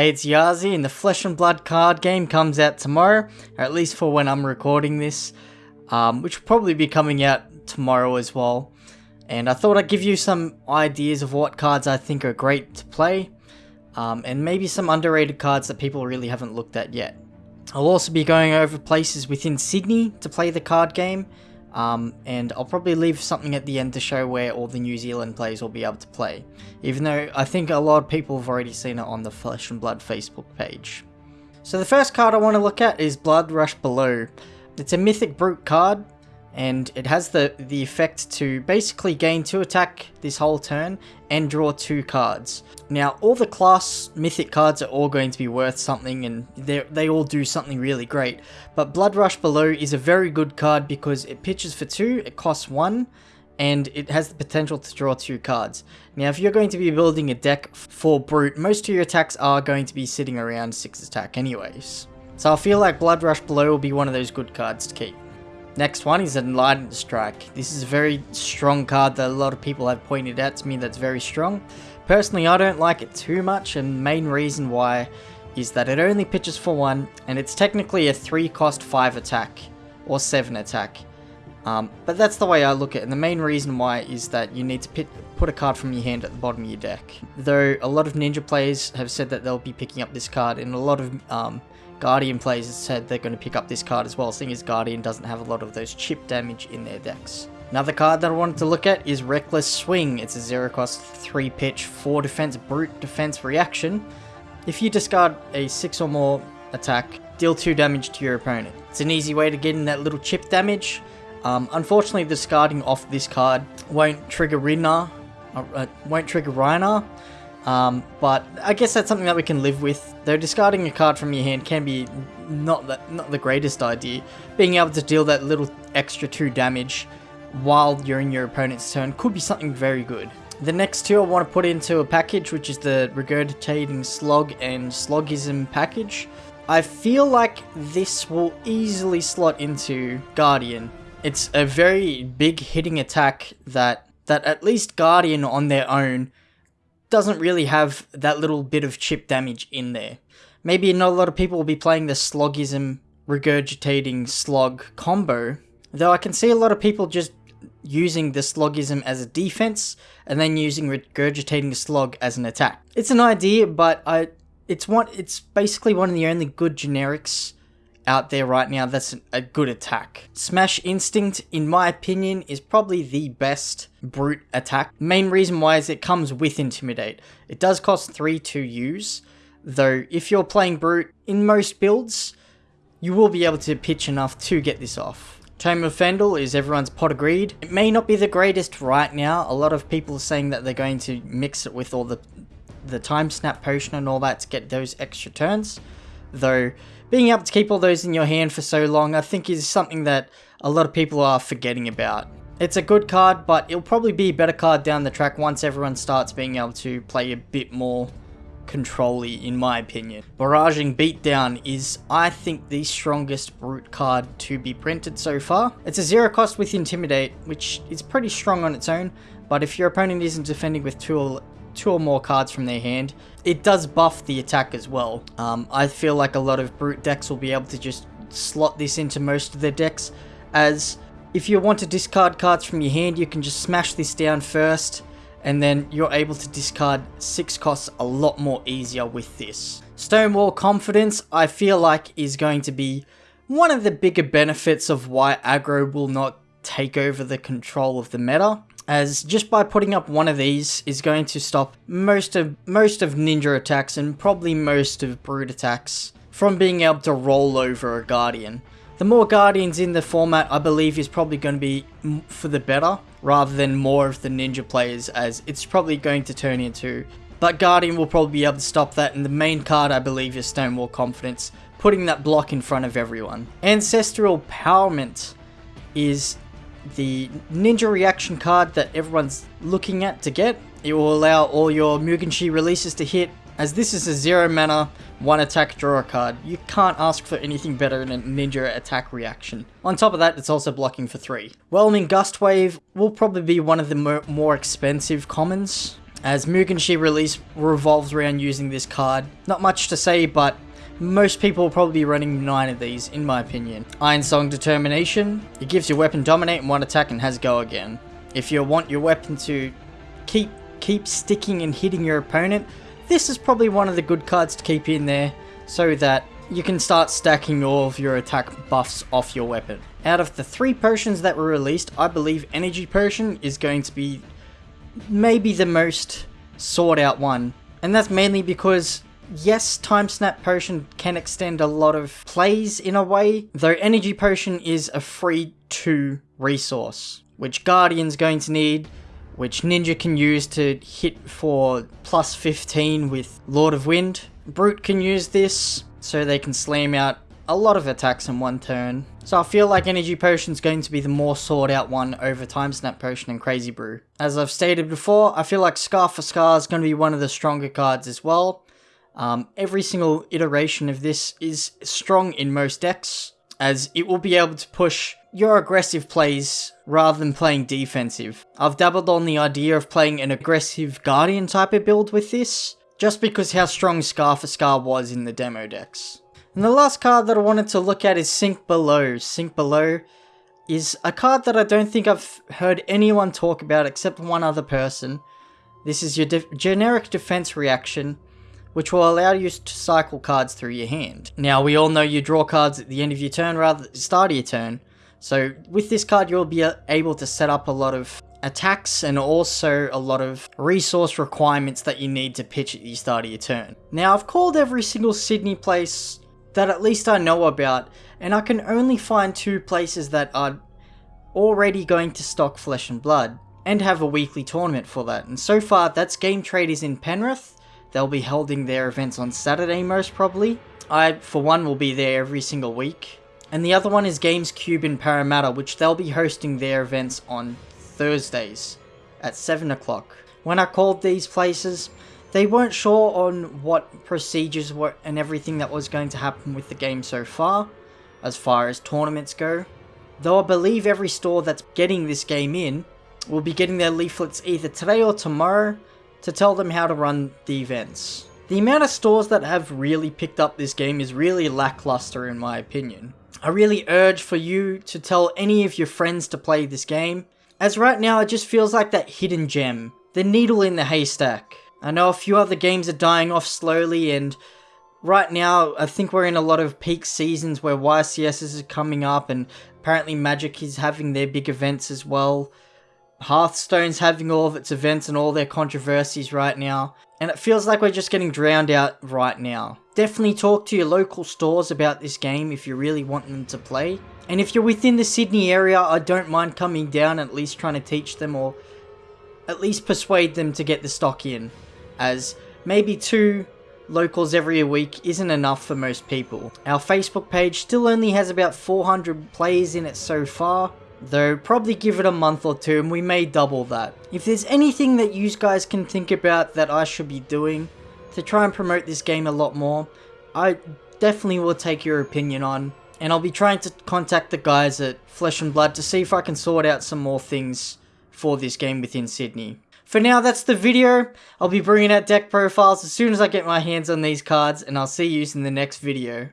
Hey, it's Yazi, and the Flesh and Blood card game comes out tomorrow, or at least for when I'm recording this, um, which will probably be coming out tomorrow as well. And I thought I'd give you some ideas of what cards I think are great to play, um, and maybe some underrated cards that people really haven't looked at yet. I'll also be going over places within Sydney to play the card game, um, and I'll probably leave something at the end to show where all the New Zealand players will be able to play, even though I think a lot of people have already seen it on the Flesh and Blood Facebook page. So the first card I want to look at is Bloodrush Bellow. It's a Mythic Brute card, and it has the, the effect to basically gain 2 attack this whole turn and draw 2 cards. Now all the class mythic cards are all going to be worth something and they all do something really great, but Bloodrush Bellow is a very good card because it pitches for 2, it costs 1, and it has the potential to draw 2 cards. Now if you're going to be building a deck for Brute, most of your attacks are going to be sitting around 6 attack anyways. So I feel like Bloodrush Bellow will be one of those good cards to keep. Next one is Enlightened Strike. This is a very strong card that a lot of people have pointed out to me that's very strong. Personally, I don't like it too much, and main reason why is that it only pitches for 1, and it's technically a 3 cost 5 attack, or 7 attack. Um, but that's the way I look at it, and the main reason why is that you need to pit, put a card from your hand at the bottom of your deck. Though a lot of Ninja players have said that they'll be picking up this card, and a lot of um, Guardian players said they're going to pick up this card as well, seeing as Guardian doesn't have a lot of those chip damage in their decks. Another card that I wanted to look at is Reckless Swing. It's a 0 cost, 3 pitch, 4 defense, brute defense reaction. If you discard a 6 or more attack, deal 2 damage to your opponent. It's an easy way to get in that little chip damage. Um, unfortunately, discarding off this card won't trigger Rinna, uh, uh, won't trigger Rhinar, um, but I guess that's something that we can live with. Though discarding a card from your hand can be not the, not the greatest idea. Being able to deal that little extra 2 damage while you're in your opponent's turn could be something very good. The next two I want to put into a package, which is the Regurgitating Slog and Sloggism package. I feel like this will easily slot into Guardian. It's a very big hitting attack that, that at least Guardian on their own doesn't really have that little bit of chip damage in there. Maybe not a lot of people will be playing the sloggism regurgitating slog combo, though I can see a lot of people just using the sloggism as a defense and then using regurgitating slog as an attack. It's an idea, but I it's one it's basically one of the only good generics out there right now that's a good attack. Smash Instinct, in my opinion, is probably the best brute attack. Main reason why is it comes with Intimidate. It does cost 3 to use, though if you're playing brute in most builds, you will be able to pitch enough to get this off. Tome of Fyendal is everyone's pot of greed. It may not be the greatest right now. A lot of people are saying that they're going to mix it with all the the time snap potion and all that to get those extra turns. Though being able to keep all those in your hand for so long, I think is something that a lot of people are forgetting about. It's a good card, but it'll probably be a better card down the track once everyone starts being able to play a bit more controlly, in my opinion. Barraging Beatdown is, I think, the strongest Brute card to be printed so far. It's a zero cost with Intimidate, which is pretty strong on its own, but if your opponent isn't defending with two two or more cards from their hand. It does buff the attack as well. Um, I feel like a lot of Brute decks will be able to just slot this into most of their decks, as if you want to discard cards from your hand, you can just smash this down first, and then you're able to discard 6 costs a lot more easier with this. Stonewall Confidence, I feel like, is going to be one of the bigger benefits of why aggro will not take over the control of the meta as just by putting up one of these is going to stop most of most of ninja attacks and probably most of brute attacks from being able to roll over a guardian. The more guardians in the format I believe is probably going to be for the better rather than more of the ninja players as it's probably going to turn into but Guardian will probably be able to stop that and the main card I believe is Stonewall Confidence, putting that block in front of everyone. Ancestral Empowerment is the ninja reaction card that everyone's looking at to get. It will allow all your Mugenshi releases to hit, as this is a zero mana, one attack draw card. You can't ask for anything better than a ninja attack reaction. On top of that, it's also blocking for three. Whelming Gust Wave will probably be one of the more expensive commons. as Mugenshi release revolves around using this card. Not much to say, but most people will probably be running 9 of these, in my opinion. Iron Song Determination, it gives your weapon dominate in one attack and has go again. If you want your weapon to keep keep sticking and hitting your opponent, this is probably one of the good cards to keep in there so that you can start stacking all of your attack buffs off your weapon. Out of the three potions that were released, I believe Energy Potion is going to be maybe the most sought out one. And that's mainly because, yes, Time Snap Potion can extend a lot of plays in a way, though Energy Potion is a free 2 resource, which Guardian's going to need, which Ninja can use to hit for plus 15 with Lord of Wind. Brute can use this, so they can slam out a lot of attacks in one turn. So I feel like Energy Potion is going to be the more sought out one over Time Snap Potion and Crazy Brew. As I've stated before, I feel like Scar for Scar is going to be one of the stronger cards as well. Um, every single iteration of this is strong in most decks, as it will be able to push your aggressive plays rather than playing defensive. I've dabbled on the idea of playing an aggressive Guardian type of build with this, just because how strong Scar for Scar was in the demo decks. And the last card that I wanted to look at is Sink Below. Sink Below is a card that I don't think I've heard anyone talk about except one other person. This is your de generic defense reaction, which will allow you to cycle cards through your hand. Now, we all know you draw cards at the end of your turn rather than the start of your turn, so with this card you'll be uh, able to set up a lot of attacks and also a lot of resource requirements that you need to pitch at the start of your turn. Now I've called every single Sydney place that at least I know about and I can only find two places that are already going to stock Flesh and Blood and have a weekly tournament for that and so far that's Game Traders in Penrith. They'll be holding their events on Saturday most probably. I for one will be there every single week. And the other one is Gamescube in Parramatta which they'll be hosting their events on Thursdays at 7 o'clock. When I called these places, they weren't sure on what procedures were and everything that was going to happen with the game so far, as far as tournaments go. Though I believe every store that's getting this game in will be getting their leaflets either today or tomorrow to tell them how to run the events. The amount of stores that have really picked up this game is really lackluster in my opinion. I really urge for you to tell any of your friends to play this game, as right now, it just feels like that hidden gem. The needle in the haystack. I know a few other games are dying off slowly and right now I think we're in a lot of peak seasons where YCS is coming up and apparently Magic is having their big events as well. Hearthstone's having all of its events and all their controversies right now. And it feels like we're just getting drowned out right now. Definitely talk to your local stores about this game if you really want them to play. And if you're within the Sydney area, I don't mind coming down at least trying to teach them or at least persuade them to get the stock in. As maybe two locals every week isn't enough for most people. Our Facebook page still only has about 400 plays in it so far, though probably give it a month or two and we may double that. If there's anything that you guys can think about that I should be doing to try and promote this game a lot more, I definitely will take your opinion on and I'll be trying to contact the guys at Flesh and Blood to see if I can sort out some more things for this game within Sydney. For now, that's the video. I'll be bringing out deck profiles as soon as I get my hands on these cards, and I'll see you in the next video.